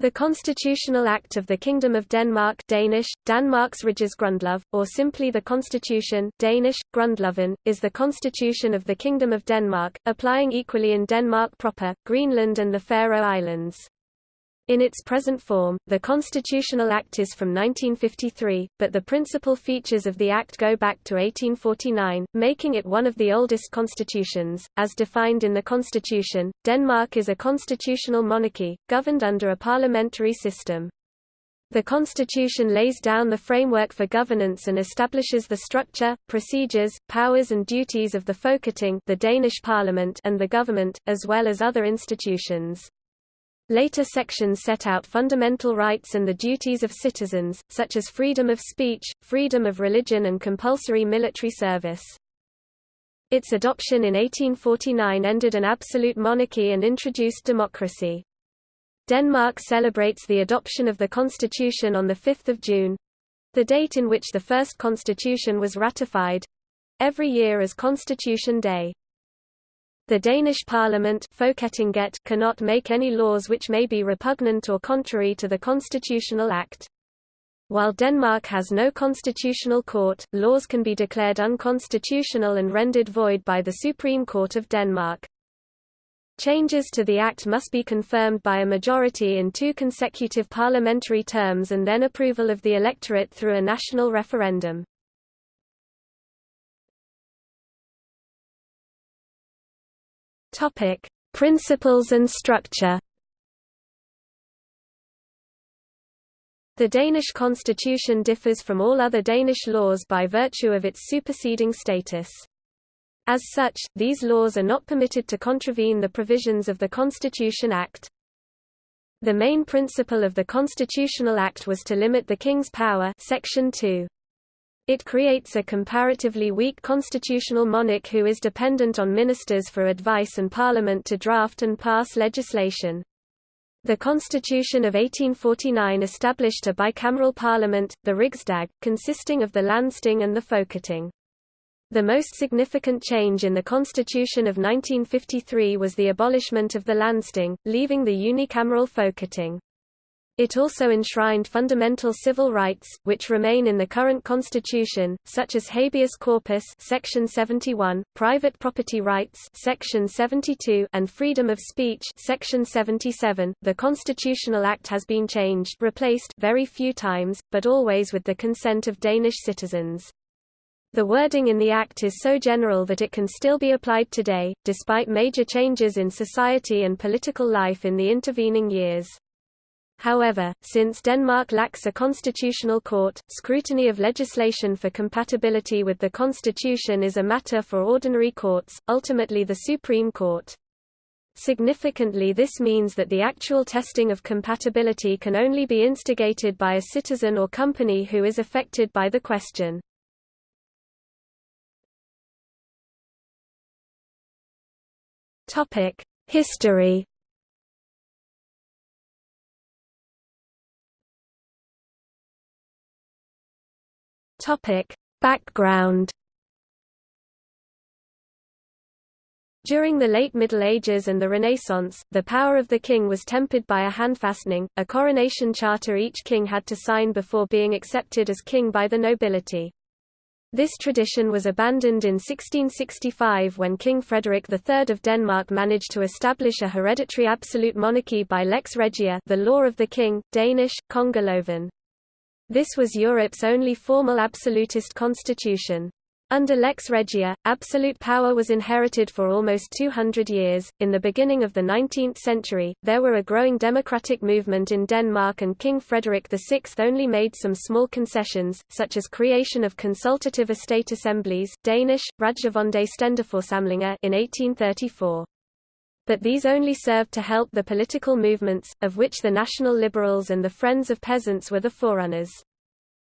The Constitutional Act of the Kingdom of Denmark Danish, Danmarks Grundlov, or simply the Constitution Danish, Grundloven, is the constitution of the Kingdom of Denmark, applying equally in Denmark proper, Greenland and the Faroe Islands. In its present form, the Constitutional Act is from 1953, but the principal features of the Act go back to 1849, making it one of the oldest constitutions. As defined in the Constitution, Denmark is a constitutional monarchy, governed under a parliamentary system. The Constitution lays down the framework for governance and establishes the structure, procedures, powers and duties of the Folketing the Danish parliament and the government, as well as other institutions. Later sections set out fundamental rights and the duties of citizens, such as freedom of speech, freedom of religion and compulsory military service. Its adoption in 1849 ended an absolute monarchy and introduced democracy. Denmark celebrates the adoption of the constitution on 5 June—the date in which the first constitution was ratified—every year as Constitution Day. The Danish parliament cannot make any laws which may be repugnant or contrary to the Constitutional Act. While Denmark has no constitutional court, laws can be declared unconstitutional and rendered void by the Supreme Court of Denmark. Changes to the Act must be confirmed by a majority in two consecutive parliamentary terms and then approval of the electorate through a national referendum. Topic: Principles and structure. The Danish constitution differs from all other Danish laws by virtue of its superseding status. As such, these laws are not permitted to contravene the provisions of the Constitution Act. The main principle of the Constitutional Act was to limit the king's power section 2. It creates a comparatively weak constitutional monarch who is dependent on ministers for advice and parliament to draft and pass legislation. The Constitution of 1849 established a bicameral parliament, the Rigsdag, consisting of the Landsting and the Folketing. The most significant change in the Constitution of 1953 was the abolishment of the Landsting, leaving the unicameral Folketing. It also enshrined fundamental civil rights, which remain in the current constitution, such as habeas corpus section 71, private property rights section 72, and freedom of speech section 77. The Constitutional Act has been changed replaced very few times, but always with the consent of Danish citizens. The wording in the Act is so general that it can still be applied today, despite major changes in society and political life in the intervening years. However, since Denmark lacks a constitutional court, scrutiny of legislation for compatibility with the constitution is a matter for ordinary courts, ultimately the Supreme Court. Significantly this means that the actual testing of compatibility can only be instigated by a citizen or company who is affected by the question. History Topic: Background During the late Middle Ages and the Renaissance, the power of the king was tempered by a handfastening, a coronation charter each king had to sign before being accepted as king by the nobility. This tradition was abandoned in 1665 when King Frederick III of Denmark managed to establish a hereditary absolute monarchy by lex regia the law of the king, Danish, Kongeloven. This was Europe's only formal absolutist constitution. Under Lex Regia, absolute power was inherited for almost 200 years. In the beginning of the 19th century, there were a growing democratic movement in Denmark, and King Frederick VI only made some small concessions, such as creation of consultative estate assemblies Danish, Rådgivende Stænderforsamlinger in 1834 but these only served to help the political movements, of which the National Liberals and the Friends of Peasants were the forerunners.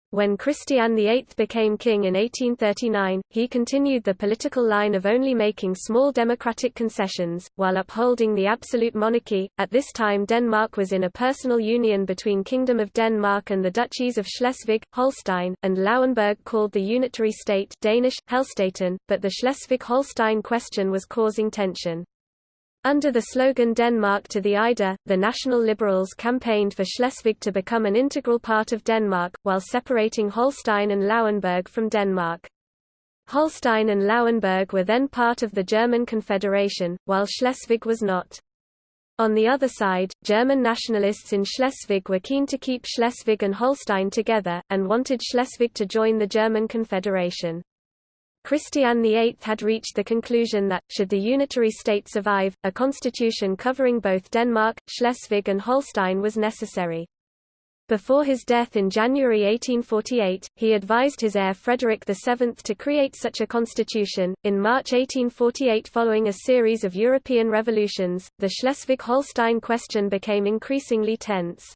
When Christian VIII became king in 1839, he continued the political line of only making small democratic concessions, while upholding the absolute monarchy. At this time Denmark was in a personal union between Kingdom of Denmark and the Duchies of Schleswig, Holstein, and Lauenburg called the Unitary State Danish, Helstaten, but the Schleswig-Holstein question was causing tension. Under the slogan Denmark to the Ejder, the National Liberals campaigned for Schleswig to become an integral part of Denmark, while separating Holstein and Lauenburg from Denmark. Holstein and Lauenburg were then part of the German Confederation, while Schleswig was not. On the other side, German nationalists in Schleswig were keen to keep Schleswig and Holstein together, and wanted Schleswig to join the German Confederation. Christian VIII had reached the conclusion that, should the unitary state survive, a constitution covering both Denmark, Schleswig and Holstein was necessary. Before his death in January 1848, he advised his heir Frederick VII to create such a constitution. In March 1848, following a series of European revolutions, the Schleswig Holstein question became increasingly tense.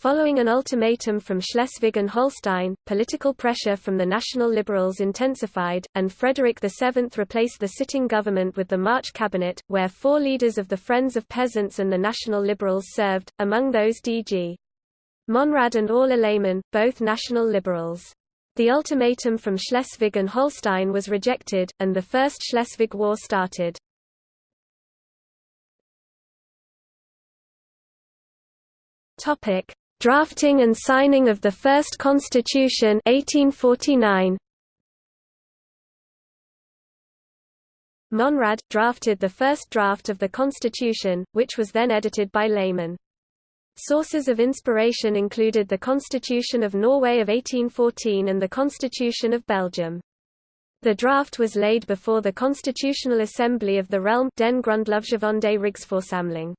Following an ultimatum from Schleswig and Holstein, political pressure from the National Liberals intensified, and Frederick VII replaced the sitting government with the March cabinet, where four leaders of the Friends of Peasants and the National Liberals served, among those D.G. Monrad and Orla Lehmann, both National Liberals. The ultimatum from Schleswig and Holstein was rejected, and the First Schleswig War started. Topic: Drafting and signing of the first constitution 1849. Monrad, drafted the first draft of the constitution, which was then edited by Lehmann. Sources of inspiration included the Constitution of Norway of 1814 and the Constitution of Belgium. The draft was laid before the Constitutional Assembly of the realm Den Grundlovsgivende Rigsforsamling.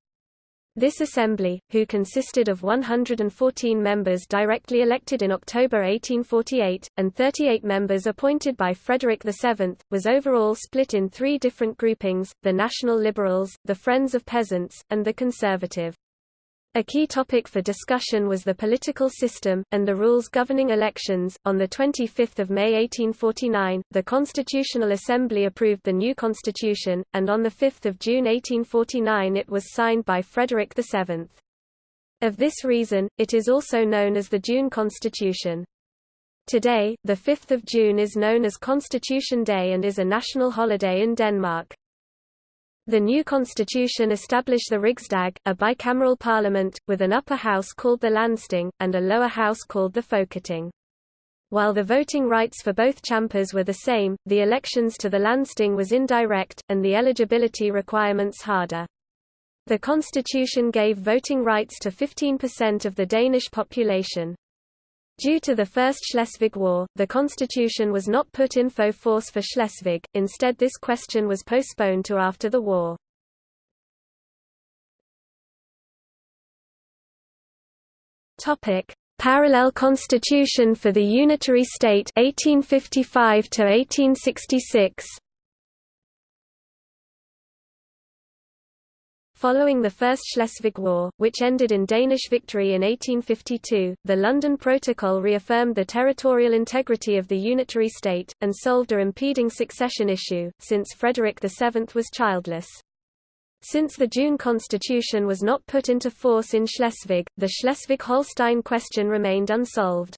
This assembly, who consisted of 114 members directly elected in October 1848, and 38 members appointed by Frederick VII, was overall split in three different groupings, the National Liberals, the Friends of Peasants, and the Conservative. A key topic for discussion was the political system, and the rules governing elections. On 25 May 1849, the Constitutional Assembly approved the new constitution, and on 5 June 1849 it was signed by Frederick VII. Of this reason, it is also known as the June Constitution. Today, 5 June is known as Constitution Day and is a national holiday in Denmark. The new constitution established the Rigsdag, a bicameral parliament, with an upper house called the Landsting, and a lower house called the Folketing. While the voting rights for both chambers were the same, the elections to the Landsting was indirect, and the eligibility requirements harder. The constitution gave voting rights to 15% of the Danish population. Due to the First Schleswig War, the constitution was not put in force for Schleswig, instead this question was postponed to after the war. Parallel constitution for the unitary state 1855 to 1866 Following the First Schleswig War, which ended in Danish victory in 1852, the London Protocol reaffirmed the territorial integrity of the unitary state, and solved a impeding succession issue, since Frederick VII was childless. Since the June Constitution was not put into force in Schleswig, the Schleswig-Holstein question remained unsolved.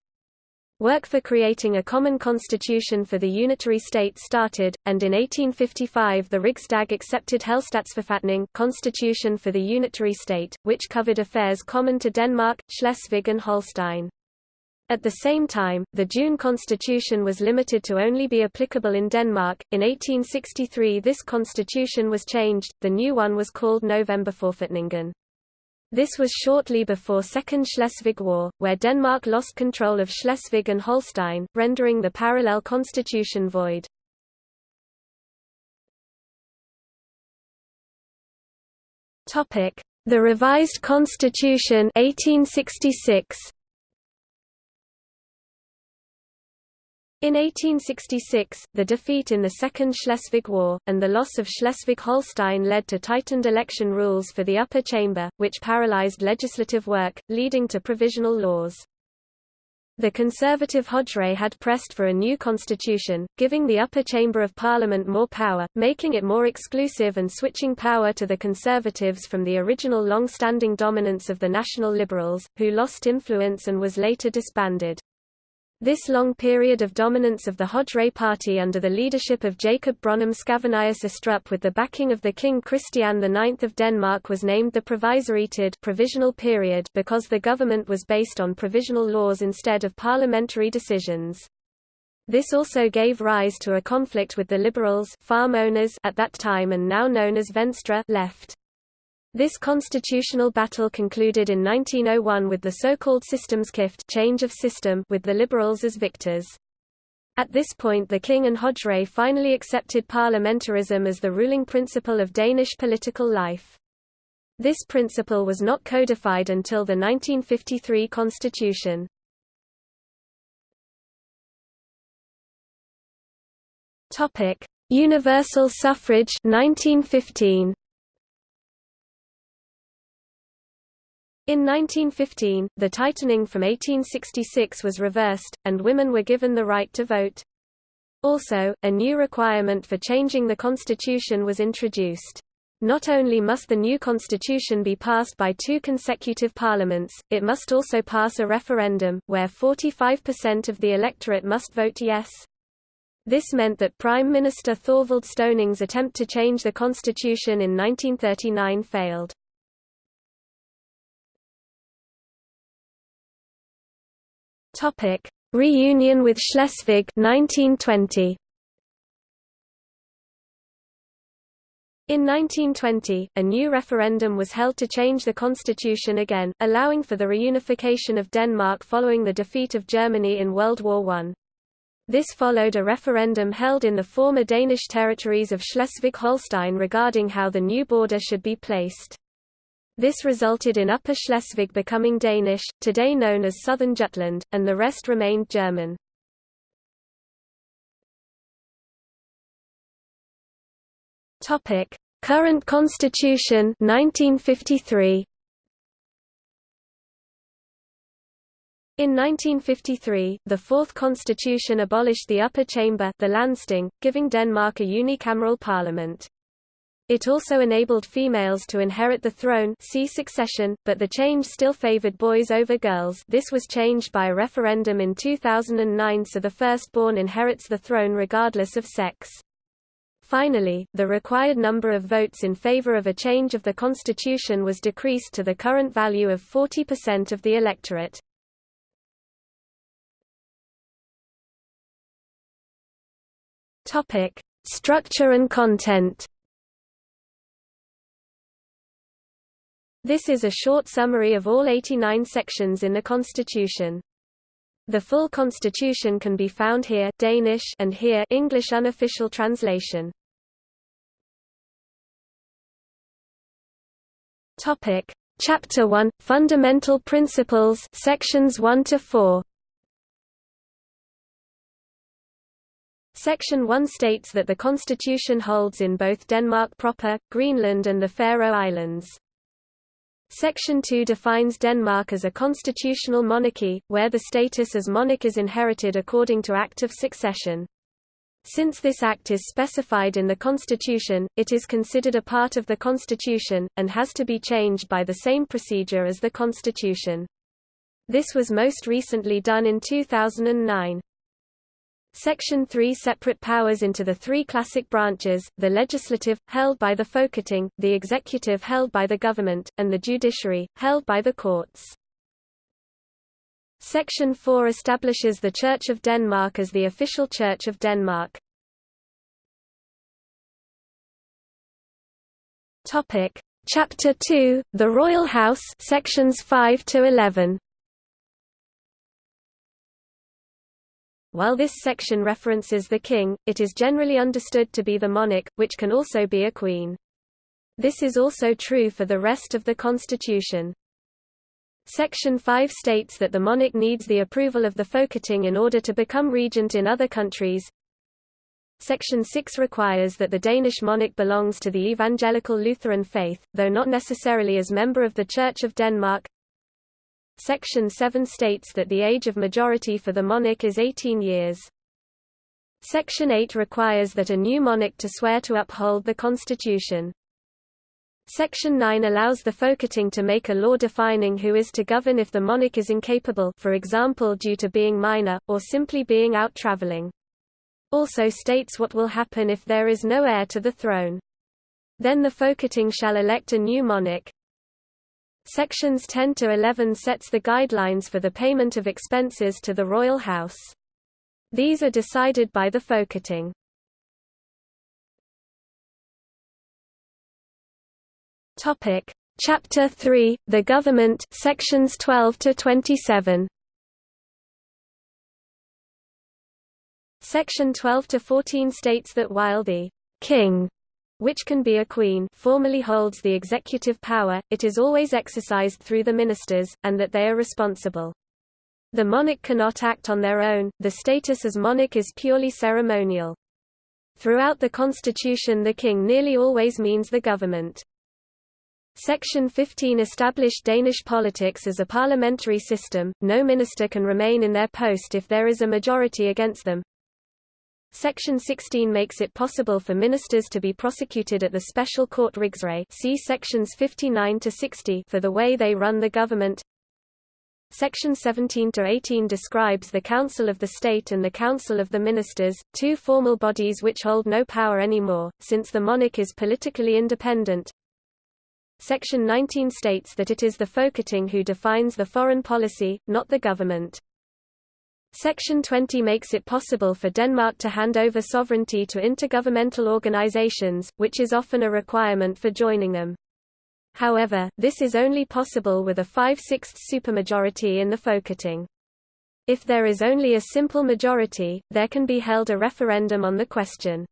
Work for creating a common constitution for the unitary state started, and in 1855 the Rigsdag accepted Helstatsforfatning constitution for the unitary state, which covered affairs common to Denmark, Schleswig and Holstein. At the same time, the June constitution was limited to only be applicable in Denmark. In 1863 this constitution was changed, the new one was called Novemberforfatningen. This was shortly before Second Schleswig War, where Denmark lost control of Schleswig and Holstein, rendering the parallel constitution void. The Revised Constitution 1866. In 1866, the defeat in the Second Schleswig War, and the loss of Schleswig-Holstein led to tightened election rules for the upper chamber, which paralyzed legislative work, leading to provisional laws. The conservative Højre had pressed for a new constitution, giving the upper chamber of parliament more power, making it more exclusive and switching power to the conservatives from the original long-standing dominance of the national liberals, who lost influence and was later disbanded. This long period of dominance of the Højre party under the leadership of Jacob Brønnum Scavenius Estrup with the backing of the King Christian IX of Denmark was named the Provisoritid provisional period because the government was based on provisional laws instead of parliamentary decisions. This also gave rise to a conflict with the liberals farm owners at that time and now known as Venstre left. This constitutional battle concluded in 1901 with the so-called systemskifte change of system with the Liberals as victors. At this point the king and Højre finally accepted parliamentarism as the ruling principle of Danish political life. This principle was not codified until the 1953 constitution. Universal suffrage 1915. In 1915, the tightening from 1866 was reversed, and women were given the right to vote. Also, a new requirement for changing the constitution was introduced. Not only must the new constitution be passed by two consecutive parliaments, it must also pass a referendum, where 45% of the electorate must vote yes. This meant that Prime Minister Thorvald Stauning's attempt to change the constitution in 1939 failed. Topic: Reunion with Schleswig 1920. In 1920, a new referendum was held to change the constitution again, allowing for the reunification of Denmark following the defeat of Germany in World War I. This followed a referendum held in the former Danish territories of Schleswig-Holstein regarding how the new border should be placed. This resulted in Upper Schleswig becoming Danish, today known as Southern Jutland, and the rest remained German. Topic: Current Constitution 1953. In 1953, the Fourth Constitution abolished the upper chamber the Landsting, giving Denmark a unicameral parliament. It also enabled females to inherit the throne see succession, but the change still favored boys over girls this was changed by a referendum in 2009 so the firstborn inherits the throne regardless of sex. Finally, the required number of votes in favor of a change of the constitution was decreased to the current value of 40% of the electorate. Structure and content This is a short summary of all 89 sections in the Constitution. The full Constitution can be found here Danish and here English unofficial translation. Topic: Chapter 1 Fundamental Principles sections 1 to 4. Section 1 states that the constitution holds in both Denmark proper, Greenland and the Faroe Islands. Section 2 defines Denmark as a constitutional monarchy, where the status as monarch is inherited according to Act of Succession. Since this act is specified in the Constitution, it is considered a part of the Constitution, and has to be changed by the same procedure as the Constitution. This was most recently done in 2009. Section 3 separate powers into the three classic branches, the legislative, held by the Folketing, the executive held by the government, and the judiciary, held by the courts. Section 4 establishes the Church of Denmark as the official Church of Denmark. Chapter 2, The Royal House, sections 5 to 11. While this section references the king, it is generally understood to be the monarch, which can also be a queen. This is also true for the rest of the constitution. Section 5 states that the monarch needs the approval of the Folketing in order to become regent in other countries. Section 6 requires that the Danish monarch belongs to the evangelical Lutheran faith, though not necessarily as member of the Church of Denmark. Section 7 states that the age of majority for the monarch is 18 years. Section 8 requires that a new monarch to swear to uphold the constitution. Section 9 allows the Folketing to make a law defining who is to govern if the monarch is incapable for example due to being minor, or simply being out travelling. Also states what will happen if there is no heir to the throne. Then the Folketing shall elect a new monarch. Sections 10 to 11 sets the guidelines for the payment of expenses to the royal house. These are decided by the Folketing. Topic: Chapter 3: The Government, sections 12 to 27. Section 12 to 14 states that while the king which can be a queen formally holds the executive power, it is always exercised through the ministers, and that they are responsible. The monarch cannot act on their own, the status as monarch is purely ceremonial. Throughout the constitution the king nearly always means the government. Section 15 established Danish politics as a parliamentary system, no minister can remain in their post if there is a majority against them. Section 16 makes it possible for ministers to be prosecuted at the special court Rigsret see sections 59 to 60 for the way they run the government. Section 17 to 18 describes the Council of the State and the Council of the Ministers, two formal bodies which hold no power anymore, since the monarch is politically independent. Section 19 states that it is the Folketing who defines the foreign policy, not the government. Section 20 makes it possible for Denmark to hand over sovereignty to intergovernmental organizations, which is often a requirement for joining them. However, this is only possible with a 5/6 supermajority in the Folketing. If there is only a simple majority, there can be held a referendum on the question.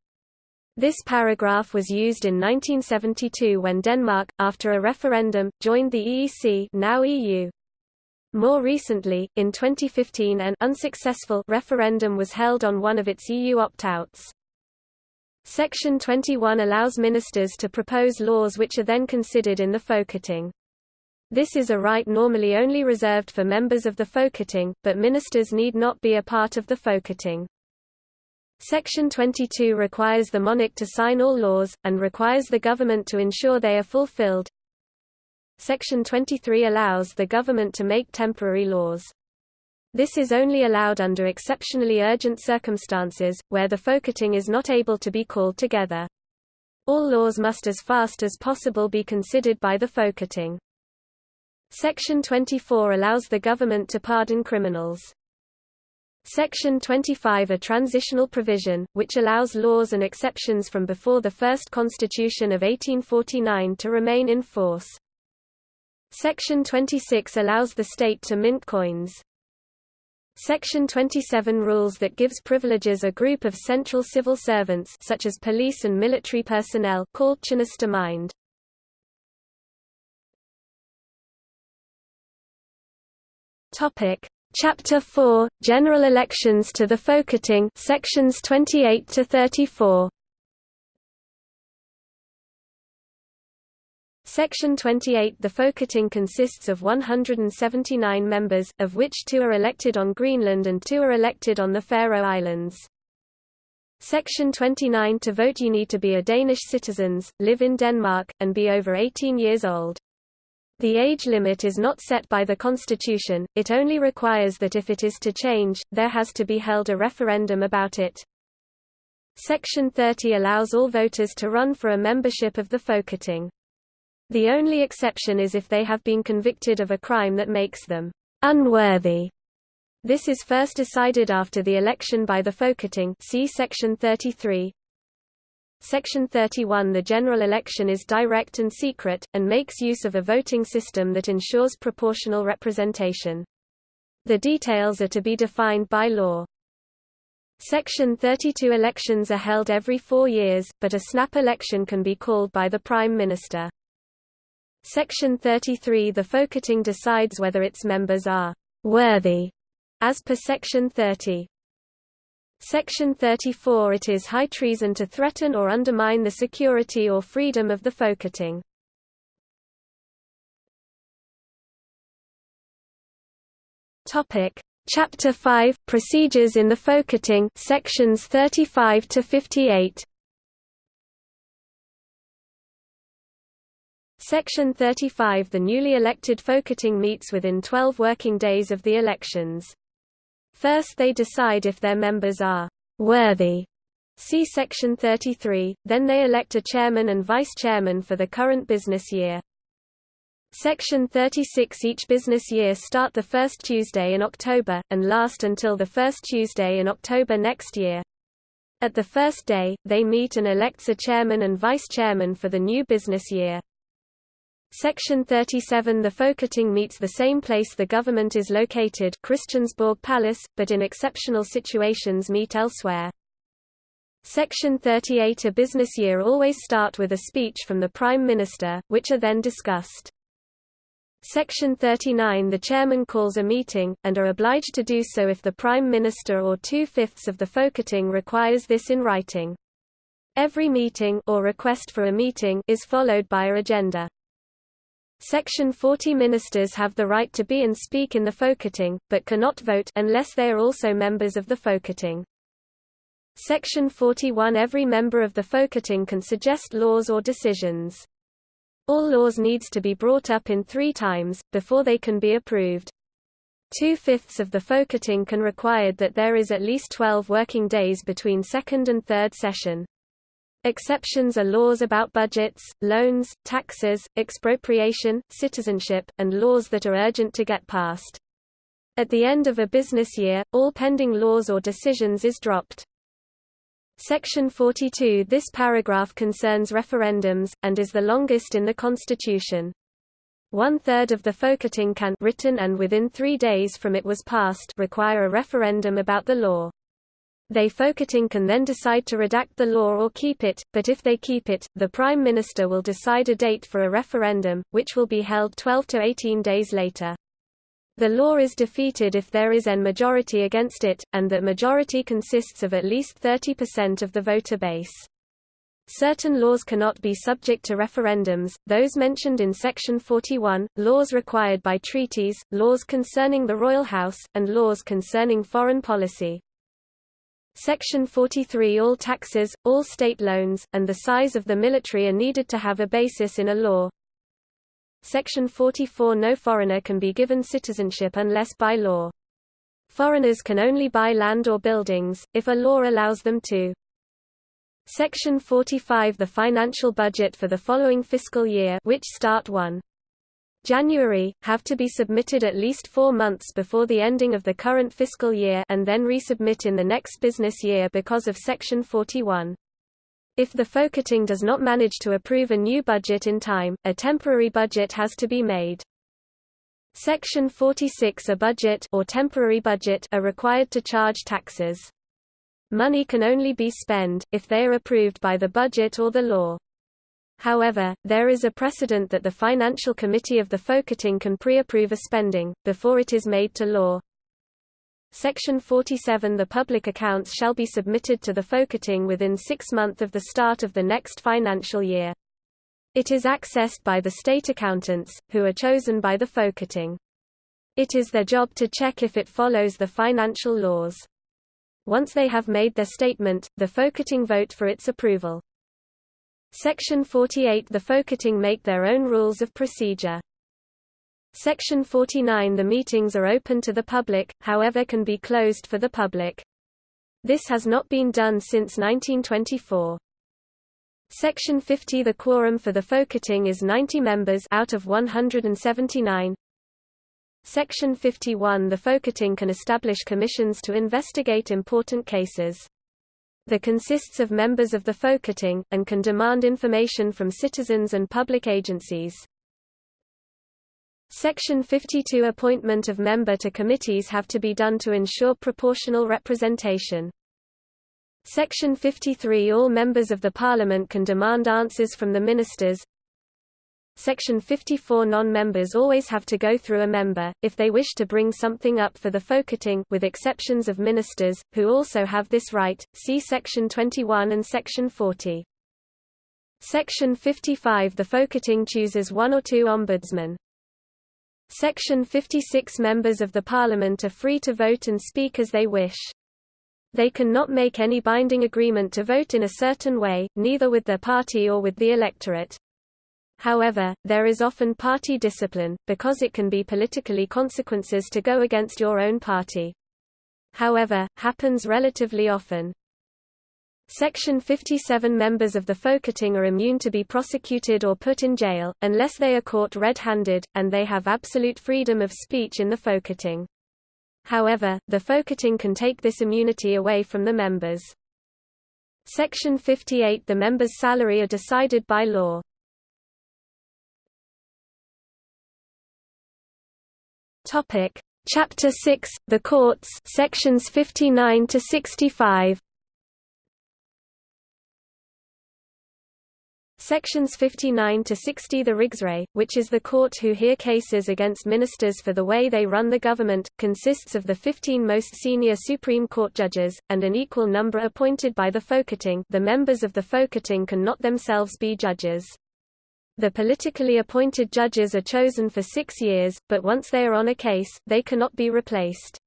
This paragraph was used in 1972 when Denmark, after a referendum, joined the EEC now EU. More recently, in 2015 an unsuccessful referendum was held on one of its EU opt-outs. Section 21 allows ministers to propose laws which are then considered in the Folketing. This is a right normally only reserved for members of the Folketing, but ministers need not be a part of the Folketing. Section 22 requires the monarch to sign all laws, and requires the government to ensure they are fulfilled. Section 23 allows the government to make temporary laws. This is only allowed under exceptionally urgent circumstances, where the Folketing is not able to be called together. All laws must as fast as possible be considered by the Folketing. Section 24 allows the government to pardon criminals. Section 25 a transitional provision, which allows laws and exceptions from before the first Constitution of 1849 to remain in force. Section 26 allows the state to mint coins. Section 27 rules that gives privileges a group of central civil servants such as police and military personnel called Tjenestemand. Topic: Chapter 4 General elections to the Folketing sections 28 to 34 Section 28 The Folketing consists of 179 members, of which two are elected on Greenland and two are elected on the Faroe Islands. Section 29 To vote you need to be a Danish citizens, live in Denmark, and be over 18 years old. The age limit is not set by the Constitution, it only requires that if it is to change, there has to be held a referendum about it. Section 30 allows all voters to run for a membership of the Folketing. The only exception is if they have been convicted of a crime that makes them unworthy. This is first decided after the election by the Folketing see section 33. Section 31 The general election is direct and secret, and makes use of a voting system that ensures proportional representation. The details are to be defined by law. Section 32 Elections are held every four years, but a snap election can be called by the Prime Minister. Section 33 The Folketing decides whether its members are «worthy», as per Section 30. Section 34 It is high treason to threaten or undermine the security or freedom of the Folketing. Chapter 5 Procedures in the Folketing sections 35 to 58 Section 35 The newly elected Folketing meets within 12 working days of the elections. First they decide if their members are «worthy» See Section 33, then they elect a chairman and vice-chairman for the current business year. Section 36 Each business year start the first Tuesday in October, and last until the first Tuesday in October next year. At the first day, they meet and elects a chairman and vice-chairman for the new business year. Section 37 The Folketing meets the same place the government is located Christiansborg Palace, but in exceptional situations meet elsewhere. Section 38 A business year always start with a speech from the Prime Minister, which are then discussed. Section 39 The chairman calls a meeting, and are obliged to do so if the Prime Minister or two-fifths of the Folketing requires this in writing. Every meeting or request for a meeting is followed by a agenda. Section 40 Ministers have the right to be and speak in the Folketing, but cannot vote unless they are also members of the Folketing. Section 41 Every member of the Folketing can suggest laws or decisions. All laws needs to be brought up in three times, before they can be approved. Two-fifths of the Folketing can required that there is at least 12 working days between second and third session. Exceptions are laws about budgets, loans, taxes, expropriation, citizenship, and laws that are urgent to get passed. At the end of a business year, all pending laws or decisions is dropped. Section 42 This paragraph concerns referendums, and is the longest in the Constitution. One-third of the Folketing can written and within three days from it was passed require a referendum about the law. They Folketing can then decide to redact the law or keep it, but if they keep it, the Prime Minister will decide a date for a referendum, which will be held 12 to 18 days later. The law is defeated if there is an majority against it, and that majority consists of at least 30% of the voter base. Certain laws cannot be subject to referendums, those mentioned in Section 41, laws required by treaties, laws concerning the royal house, and laws concerning foreign policy. Section 43 All taxes, all state loans, and the size of the military are needed to have a basis in a law. Section 44 No foreigner can be given citizenship unless by law. Foreigners can only buy land or buildings, if a law allows them to. Section 45 The financial budget for the following fiscal year which start 1. January, have to be submitted at least four months before the ending of the current fiscal year and then resubmit in the next business year because of Section 41. If the Folketing does not manage to approve a new budget in time, a temporary budget has to be made. Section 46 A budget or temporary budget are required to charge taxes. Money can only be spent, if they are approved by the budget or the law. However, there is a precedent that the Financial Committee of the Folketing can pre-approve a spending, before it is made to law. Section 47 The public accounts shall be submitted to the Folketing within six months of the start of the next financial year. It is accessed by the state accountants, who are chosen by the Folketing. It is their job to check if it follows the financial laws. Once they have made their statement, the Folketing vote for its approval. Section 48 The Folketing make their own rules of procedure. Section 49 The meetings are open to the public, however can be closed for the public. This has not been done since 1924. Section 50 The quorum for the Folketing is 90 members out of 179. Section 51 The Folketing can establish commissions to investigate important cases. The consists of members of the Folketing, and can demand information from citizens and public agencies. Section 52 Appointment of member to committees have to be done to ensure proportional representation. Section 53 All members of the Parliament can demand answers from the ministers. Section 54 Non-members always have to go through a member, if they wish to bring something up for the Folketing with exceptions of ministers, who also have this right, see Section 21 and Section 40. Section 55 The Folketing chooses one or two ombudsmen. Section 56 Members of the Parliament are free to vote and speak as they wish. They can not make any binding agreement to vote in a certain way, neither with their party or with the electorate. However, there is often party discipline, because it can be politically consequences to go against your own party. However, happens relatively often. Section 57 members of the Folketing are immune to be prosecuted or put in jail, unless they are caught red-handed, and they have absolute freedom of speech in the Folketing. However, the Folketing can take this immunity away from the members. Section 58 The members' salary are decided by law. Topic: Chapter 6 The Courts sections 59 to 65 Sections 59 to 60 The Rigsret, which is the court who hear cases against ministers for the way they run the government, consists of the 15 most senior Supreme Court judges, and an equal number appointed by the Folketing the members of the Folketing can not themselves be judges. The politically appointed judges are chosen for six years, but once they are on a case, they cannot be replaced.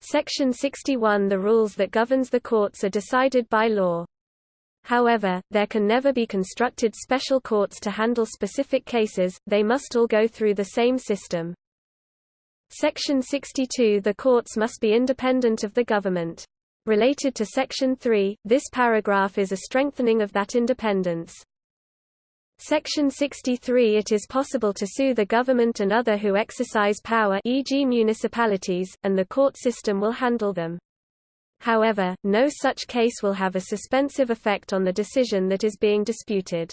Section 61 The rules that governs the courts are decided by law. However, there can never be constructed special courts to handle specific cases, they must all go through the same system. Section 62 The courts must be independent of the government. Related to Section 3, this paragraph is a strengthening of that independence. Section 63 It is possible to sue the government and other who exercise power e.g. municipalities, and the court system will handle them. However, no such case will have a suspensive effect on the decision that is being disputed.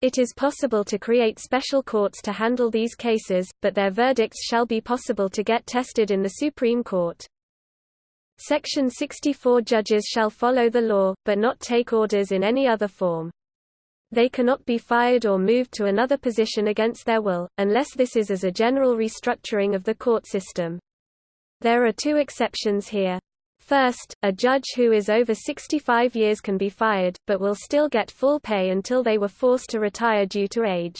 It is possible to create special courts to handle these cases, but their verdicts shall be possible to get tested in the Supreme Court. Section 64 Judges shall follow the law, but not take orders in any other form. They cannot be fired or moved to another position against their will, unless this is as a general restructuring of the court system. There are two exceptions here. First, a judge who is over 65 years can be fired, but will still get full pay until they were forced to retire due to age.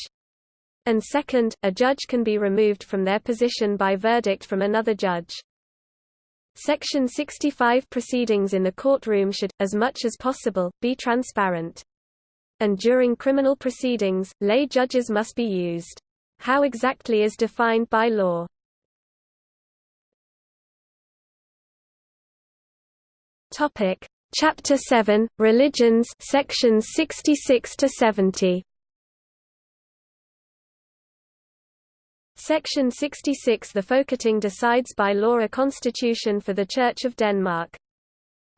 And second, a judge can be removed from their position by verdict from another judge. Section 65 proceedings in the courtroom should, as much as possible, be transparent. And during criminal proceedings, lay judges must be used. How exactly is defined by law. Topic: Chapter 7: Religions, sections 66 to 70. Section 66 The Folketing decides by law a constitution for the Church of Denmark.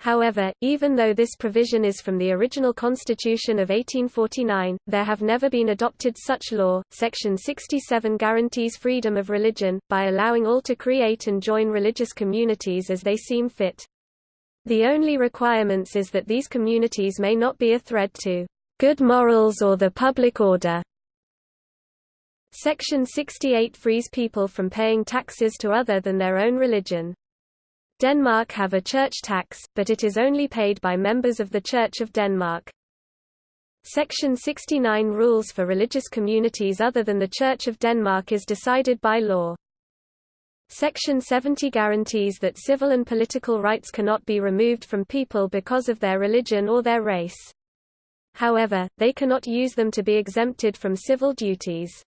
However, even though this provision is from the original constitution of 1849, there have never been adopted such law. Section 67 guarantees freedom of religion, by allowing all to create and join religious communities as they seem fit. The only requirements is that these communities may not be a threat to good morals or the public order. Section 68 frees people from paying taxes to other than their own religion. Denmark have a church tax, but it is only paid by members of the Church of Denmark. Section 69 rules for religious communities other than the Church of Denmark is decided by law. Section 70 guarantees that civil and political rights cannot be removed from people because of their religion or their race. However, they cannot use them to be exempted from civil duties.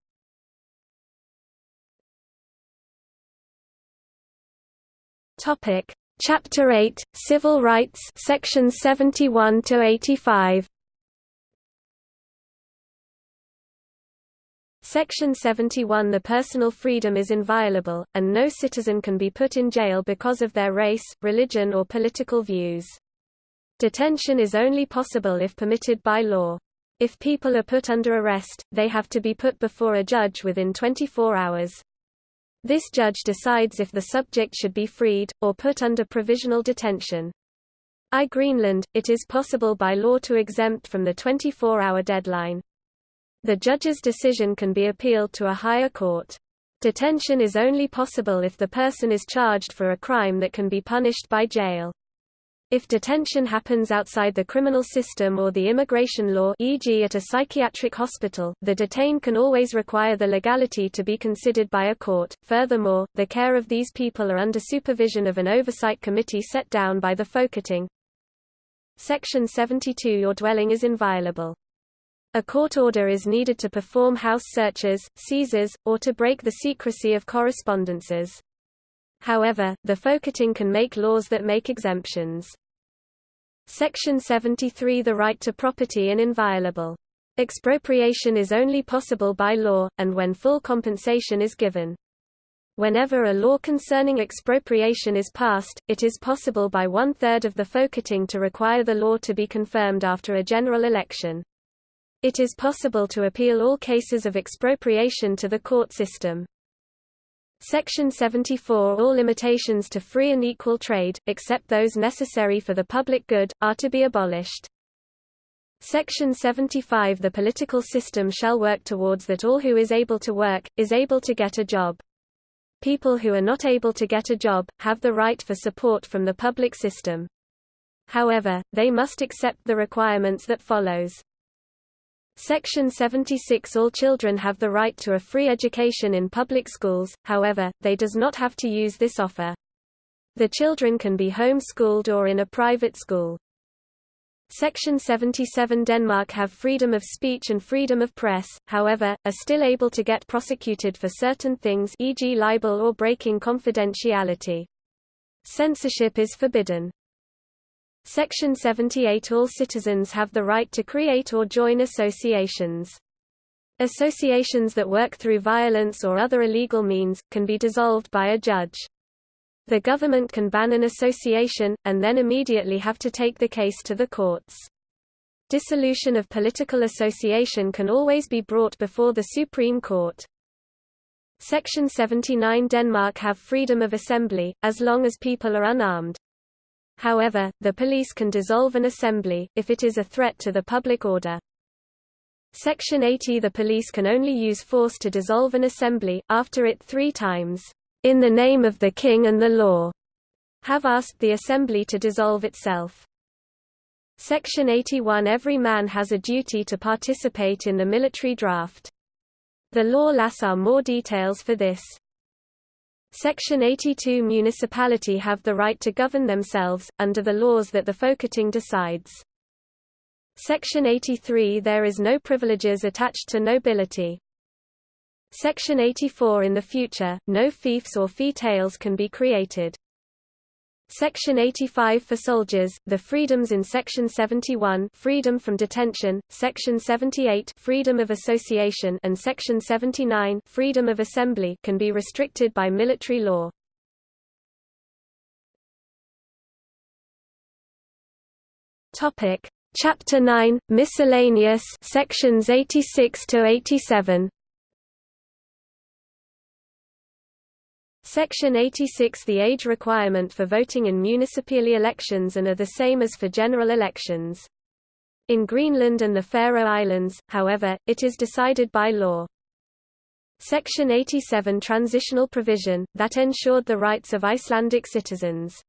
Topic: Chapter 8: Civil Rights, sections 71 to 85. Section 71 The personal freedom is inviolable, and no citizen can be put in jail because of their race, religion or political views. Detention is only possible if permitted by law. If people are put under arrest, they have to be put before a judge within 24 hours. This judge decides if the subject should be freed, or put under provisional detention. I Greenland, it is possible by law to exempt from the 24-hour deadline. The judge's decision can be appealed to a higher court. Detention is only possible if the person is charged for a crime that can be punished by jail. If detention happens outside the criminal system or the immigration law e.g. at a psychiatric hospital, the detained can always require the legality to be considered by a court. Furthermore, the care of these people are under supervision of an oversight committee set down by the Folketing. Section 72 Your dwelling is inviolable. A court order is needed to perform house searches, seizures, or to break the secrecy of correspondences. However, the Folketing can make laws that make exemptions. Section 73 The right to property and inviolable. Expropriation is only possible by law, and when full compensation is given. Whenever a law concerning expropriation is passed, it is possible by one-third of the Folketing to require the law to be confirmed after a general election. It is possible to appeal all cases of expropriation to the court system. Section 74 All limitations to free and equal trade, except those necessary for the public good, are to be abolished. Section 75 The political system shall work towards that all who is able to work, is able to get a job. People who are not able to get a job, have the right for support from the public system. However, they must accept the requirements that follows. Section 76 All children have the right to a free education in public schools, however, they does not have to use this offer. The children can be home-schooled or in a private school. Section 77 Denmark have freedom of speech and freedom of press, however, are still able to get prosecuted for certain things e.g. libel or breaking confidentiality. Censorship is forbidden. Section 78 All citizens have the right to create or join associations. Associations that work through violence or other illegal means, can be dissolved by a judge. The government can ban an association, and then immediately have to take the case to the courts. Dissolution of political association can always be brought before the Supreme Court. Section 79 Denmark have freedom of assembly, as long as people are unarmed. However, the police can dissolve an assembly, if it is a threat to the public order. Section 80 The police can only use force to dissolve an assembly, after it three times, in the name of the king and the law, have asked the assembly to dissolve itself. Section 81 Every man has a duty to participate in the military draft. The law lass are more details for this. Section 82 Municipality have the right to govern themselves, under the laws that the Folketing decides. Section 83 There is no privileges attached to nobility. Section 84 In the future, no fiefs or fee tails can be created. Section 85 For soldiers, the freedoms in Section 71 freedom from detention, Section 78 freedom of association and Section 79 freedom of assembly can be restricted by military law. Topic: Chapter 9 Miscellaneous sections 86 to 87 Section 86 The age requirement for voting in municipal elections and are the same as for general elections. In Greenland and the Faroe Islands, however, it is decided by law. Section 87 Transitional provision, that ensured the rights of Icelandic citizens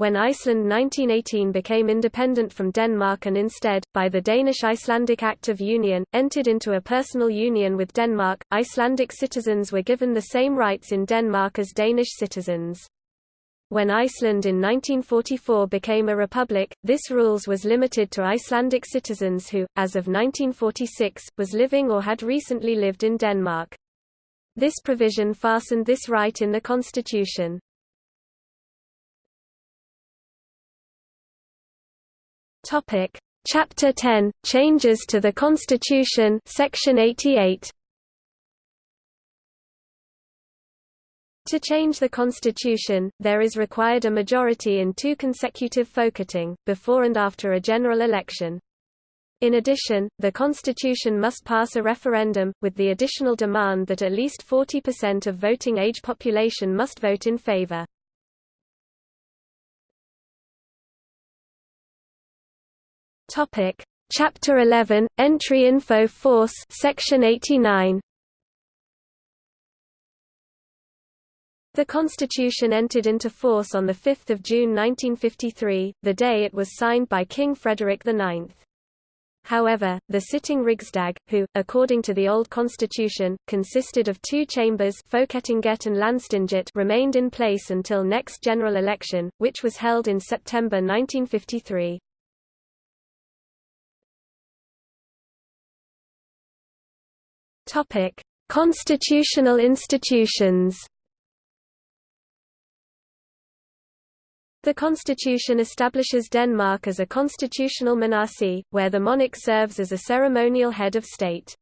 when Iceland 1918 became independent from Denmark and instead, by the Danish-Icelandic Act of Union, entered into a personal union with Denmark, Icelandic citizens were given the same rights in Denmark as Danish citizens. When Iceland in 1944 became a republic, this rules was limited to Icelandic citizens who, as of 1946, was living or had recently lived in Denmark. This provision fastened this right in the constitution. Topic: Chapter 10: Changes to the Constitution, Section 88. To change the constitution, there is required a majority in two consecutive Folketing, before and after a general election. In addition, the constitution must pass a referendum, with the additional demand that at least 40% of voting age population must vote in favor. Topic: Chapter 11 Entry Info Force Section 89 The Constitution entered into force on 5 June 1953, the day it was signed by King Frederick IX. However, the sitting Rigsdag, who, according to the old constitution, consisted of two chambers Folketinget and Landstinget remained in place until next general election, which was held in September 1953. Topic: Constitutional institutions. The constitution establishes Denmark as a constitutional monarchy, where the monarch serves as a ceremonial head of state.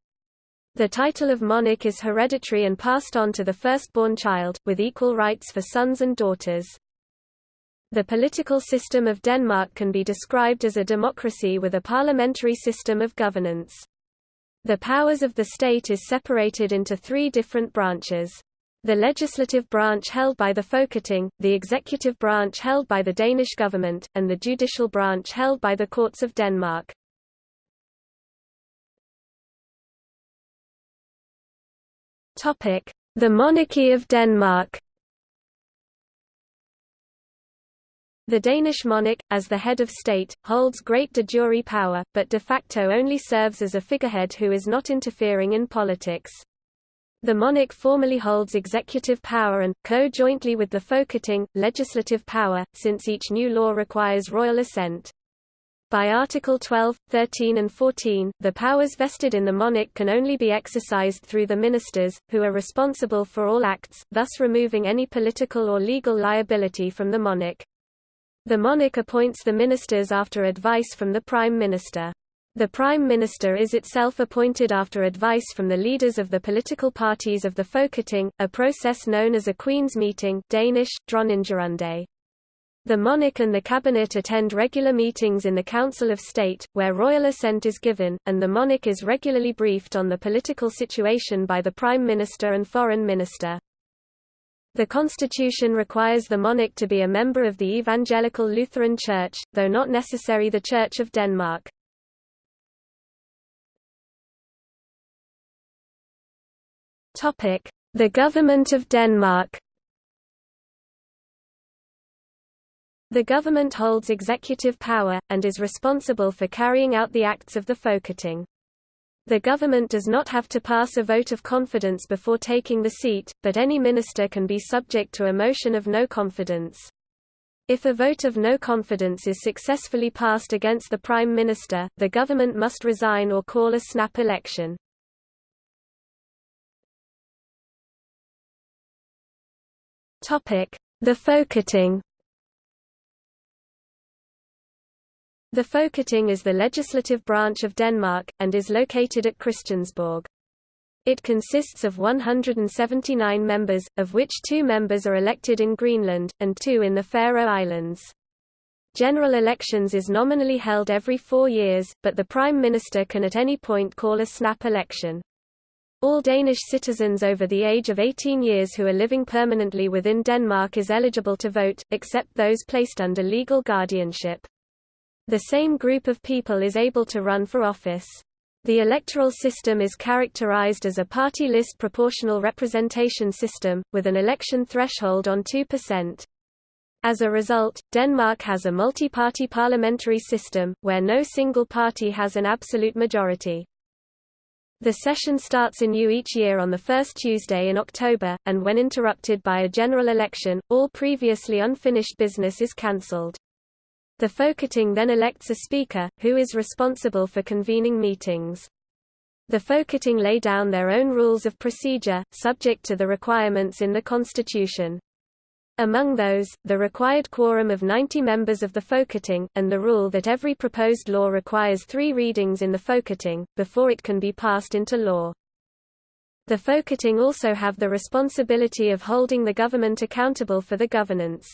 The title of monarch is hereditary and passed on to the firstborn child, with equal rights for sons and daughters. The political system of Denmark can be described as a democracy with a parliamentary system of governance. The powers of the state is separated into three different branches. The legislative branch held by the Folketing, the executive branch held by the Danish government, and the judicial branch held by the courts of Denmark. The monarchy of Denmark The Danish monarch, as the head of state, holds great de jure power, but de facto only serves as a figurehead who is not interfering in politics. The monarch formally holds executive power and, co-jointly with the Folketing, legislative power, since each new law requires royal assent. By Article 12, 13 and 14, the powers vested in the monarch can only be exercised through the ministers, who are responsible for all acts, thus removing any political or legal liability from the monarch. The monarch appoints the ministers after advice from the Prime Minister. The Prime Minister is itself appointed after advice from the leaders of the political parties of the Folketing, a process known as a Queen's meeting Danish, Dronningerunde. The monarch and the cabinet attend regular meetings in the Council of State, where royal assent is given, and the monarch is regularly briefed on the political situation by the Prime Minister and Foreign Minister. The constitution requires the monarch to be a member of the Evangelical Lutheran Church, though not necessary the Church of Denmark. The Government of Denmark The government holds executive power, and is responsible for carrying out the acts of the Folketing. The government does not have to pass a vote of confidence before taking the seat, but any minister can be subject to a motion of no confidence. If a vote of no confidence is successfully passed against the Prime Minister, the government must resign or call a snap election. The Folketing The Folketing is the legislative branch of Denmark, and is located at Christiansborg. It consists of 179 members, of which two members are elected in Greenland, and two in the Faroe Islands. General elections is nominally held every four years, but the Prime Minister can at any point call a snap election. All Danish citizens over the age of 18 years who are living permanently within Denmark is eligible to vote, except those placed under legal guardianship. The same group of people is able to run for office. The electoral system is characterized as a party list proportional representation system, with an election threshold on 2%. As a result, Denmark has a multi-party parliamentary system, where no single party has an absolute majority. The session starts anew each year on the first Tuesday in October, and when interrupted by a general election, all previously unfinished business is cancelled. The Folketing then elects a speaker, who is responsible for convening meetings. The Folketing lay down their own rules of procedure, subject to the requirements in the constitution. Among those, the required quorum of 90 members of the Folketing, and the rule that every proposed law requires three readings in the Folketing, before it can be passed into law. The Folketing also have the responsibility of holding the government accountable for the governance.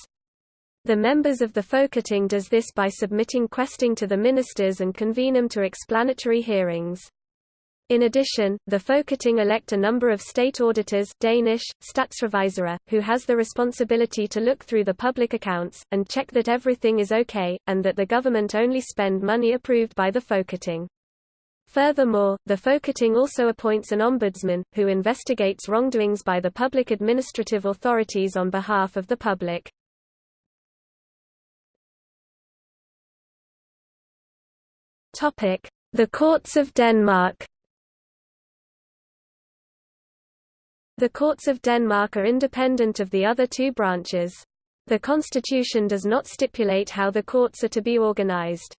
The members of the Folketing does this by submitting questing to the ministers and convene them to explanatory hearings. In addition, the Folketing elect a number of state auditors Danish, Statsrevisorer, who has the responsibility to look through the public accounts, and check that everything is okay, and that the government only spend money approved by the Folketing. Furthermore, the Folketing also appoints an ombudsman, who investigates wrongdoings by the public administrative authorities on behalf of the public. The Courts of Denmark The courts of Denmark are independent of the other two branches. The constitution does not stipulate how the courts are to be organized.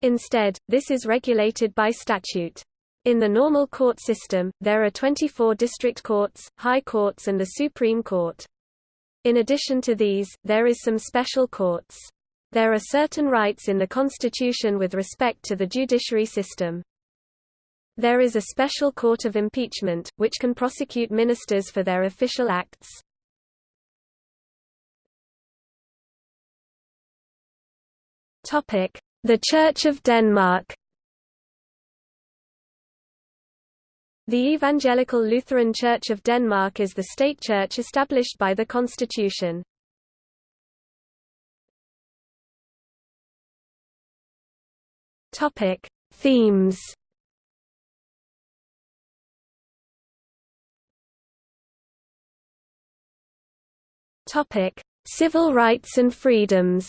Instead, this is regulated by statute. In the normal court system, there are 24 district courts, high courts and the Supreme Court. In addition to these, there is some special courts. There are certain rights in the Constitution with respect to the judiciary system. There is a special court of impeachment, which can prosecute ministers for their official acts. The Church of Denmark The Evangelical Lutheran Church of Denmark is the state church established by the constitution. Topic: Themes. Topic: Civil rights and freedoms.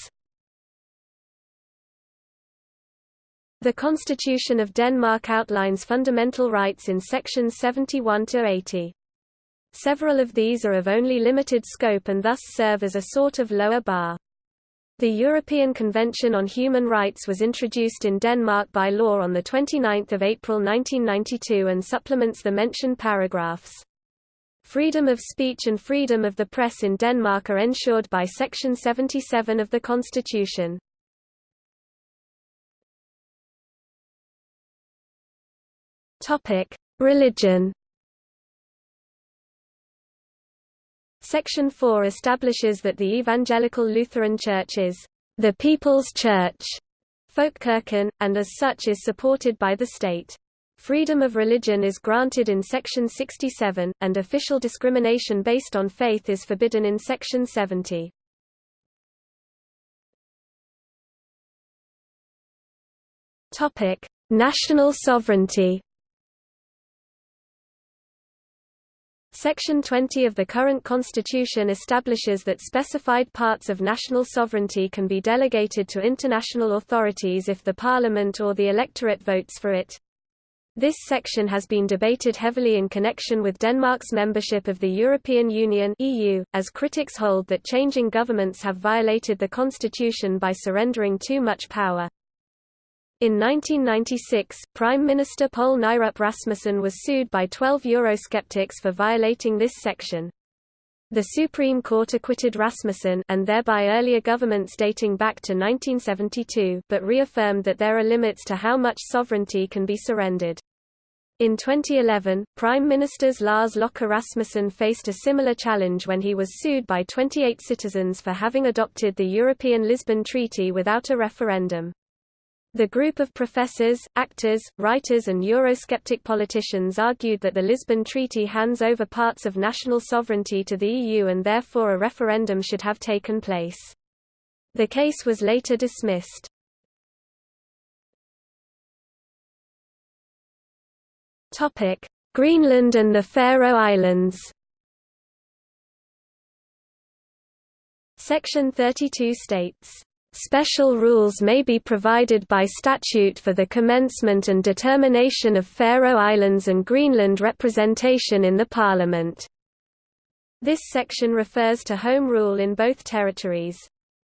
The Constitution of Denmark outlines fundamental rights in sections 71 to 80. Several of these are of only limited scope and thus serve as a sort of lower bar. The European Convention on Human Rights was introduced in Denmark by law on 29 April 1992 and supplements the mentioned paragraphs. Freedom of speech and freedom of the press in Denmark are ensured by Section 77 of the Constitution. Religion. Section 4 establishes that the Evangelical Lutheran Church is the People's Church, Folkekirken, and as such is supported by the state. Freedom of religion is granted in Section 67, and official discrimination based on faith is forbidden in Section 70. National sovereignty Section 20 of the current constitution establishes that specified parts of national sovereignty can be delegated to international authorities if the parliament or the electorate votes for it. This section has been debated heavily in connection with Denmark's membership of the European Union (EU), as critics hold that changing governments have violated the constitution by surrendering too much power. In 1996, Prime Minister Poul Nyrup Rasmussen was sued by 12 Eurosceptics for violating this section. The Supreme Court acquitted Rasmussen and thereby earlier governments dating back to 1972, but reaffirmed that there are limits to how much sovereignty can be surrendered. In 2011, Prime Ministers Lars Løkke Rasmussen faced a similar challenge when he was sued by 28 citizens for having adopted the European Lisbon Treaty without a referendum. The group of professors, actors, writers and Eurosceptic politicians argued that the Lisbon Treaty hands over parts of national sovereignty to the EU and therefore a referendum should have taken place. The case was later dismissed. Greenland and the Faroe Islands Section 32 states Special rules may be provided by statute for the commencement and determination of Faroe Islands and Greenland representation in the Parliament. This section refers to home rule in both territories.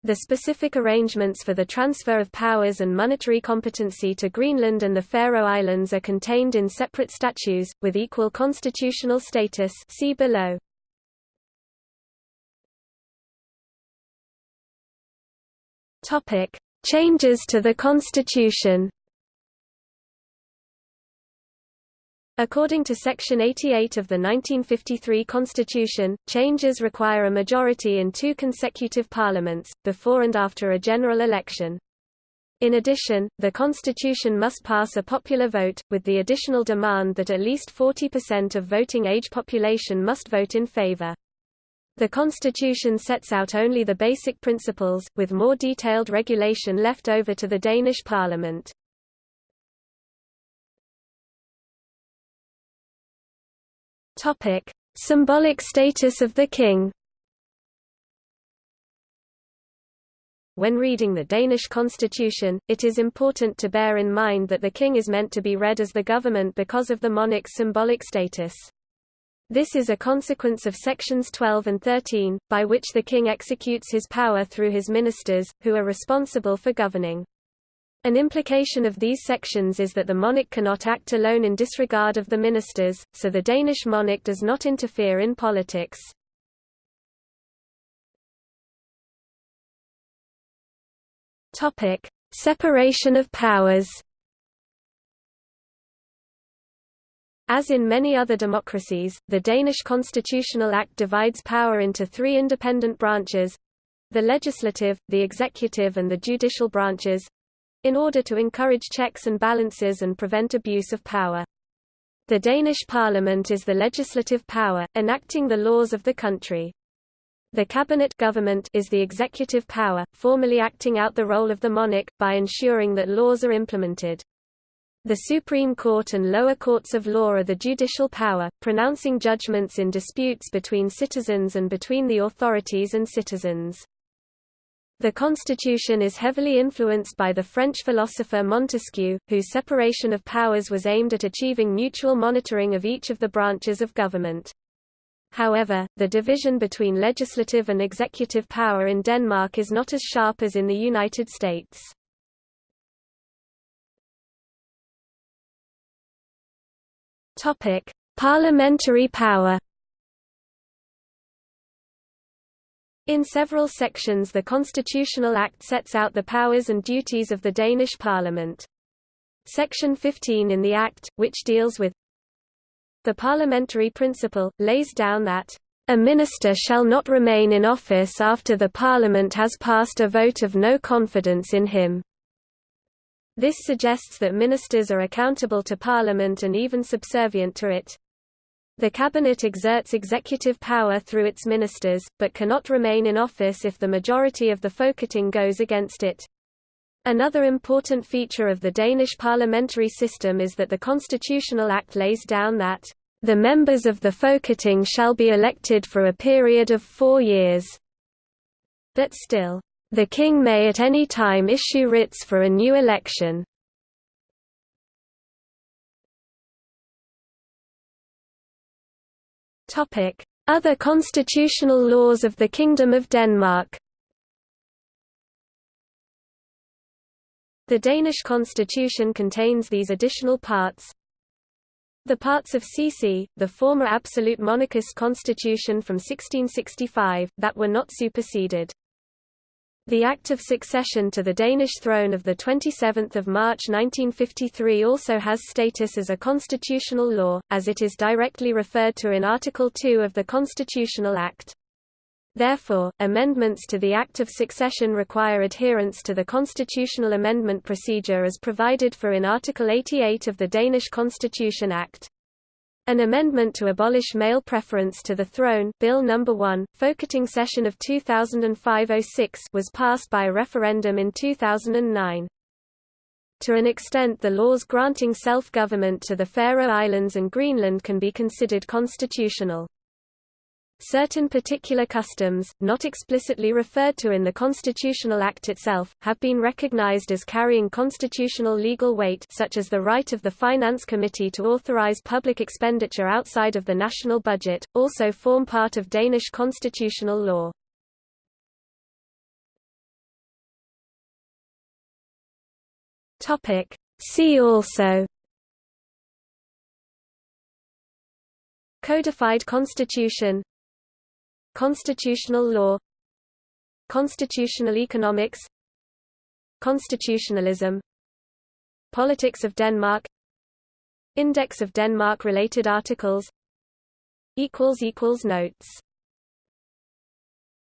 The specific arrangements for the transfer of powers and monetary competency to Greenland and the Faroe Islands are contained in separate statutes, with equal constitutional status see below. Topic: Changes to the Constitution. According to Section 88 of the 1953 Constitution, changes require a majority in two consecutive parliaments, before and after a general election. In addition, the Constitution must pass a popular vote, with the additional demand that at least 40% of voting-age population must vote in favor. The constitution sets out only the basic principles, with more detailed regulation left over to the Danish parliament. Topic: Symbolic status of the king. When reading the Danish constitution, it is important to bear in mind that the king is meant to be read as the government because of the monarch's symbolic status. This is a consequence of sections 12 and 13, by which the king executes his power through his ministers, who are responsible for governing. An implication of these sections is that the monarch cannot act alone in disregard of the ministers, so the Danish monarch does not interfere in politics. Separation of powers. As in many other democracies, the Danish Constitutional Act divides power into three independent branches the legislative, the executive and the judicial branches in order to encourage checks and balances and prevent abuse of power. The Danish parliament is the legislative power, enacting the laws of the country. The cabinet government is the executive power, formally acting out the role of the monarch, by ensuring that laws are implemented. The Supreme Court and lower courts of law are the judicial power, pronouncing judgments in disputes between citizens and between the authorities and citizens. The constitution is heavily influenced by the French philosopher Montesquieu, whose separation of powers was aimed at achieving mutual monitoring of each of the branches of government. However, the division between legislative and executive power in Denmark is not as sharp as in the United States. Topic: Parliamentary power. In several sections the Constitutional Act sets out the powers and duties of the Danish Parliament. Section 15 in the Act, which deals with the parliamentary principle, lays down that a minister shall not remain in office after the Parliament has passed a vote of no confidence in him. This suggests that ministers are accountable to Parliament and even subservient to it. The Cabinet exerts executive power through its ministers, but cannot remain in office if the majority of the Folketing goes against it. Another important feature of the Danish parliamentary system is that the Constitutional Act lays down that the members of the Folketing shall be elected for a period of four years. But still, the king may at any time issue writs for a new election. Other constitutional laws of the Kingdom of Denmark The Danish constitution contains these additional parts. The parts of CC, the former absolute monarchist constitution from 1665, that were not superseded. The Act of Succession to the Danish throne of 27 March 1953 also has status as a constitutional law, as it is directly referred to in Article 2 of the Constitutional Act. Therefore, amendments to the Act of Succession require adherence to the constitutional amendment procedure as provided for in Article 88 of the Danish Constitution Act. An amendment to abolish male preference to the throne Bill No. 1, Folketing session of 2005-06 was passed by a referendum in 2009. To an extent the laws granting self-government to the Faroe Islands and Greenland can be considered constitutional. Certain particular customs, not explicitly referred to in the Constitutional Act itself, have been recognized as carrying constitutional legal weight such as the right of the Finance Committee to authorize public expenditure outside of the national budget, also form part of Danish constitutional law. See also Codified Constitution Constitutional law Constitutional economics Constitutionalism Politics of Denmark Index of Denmark-related articles Notes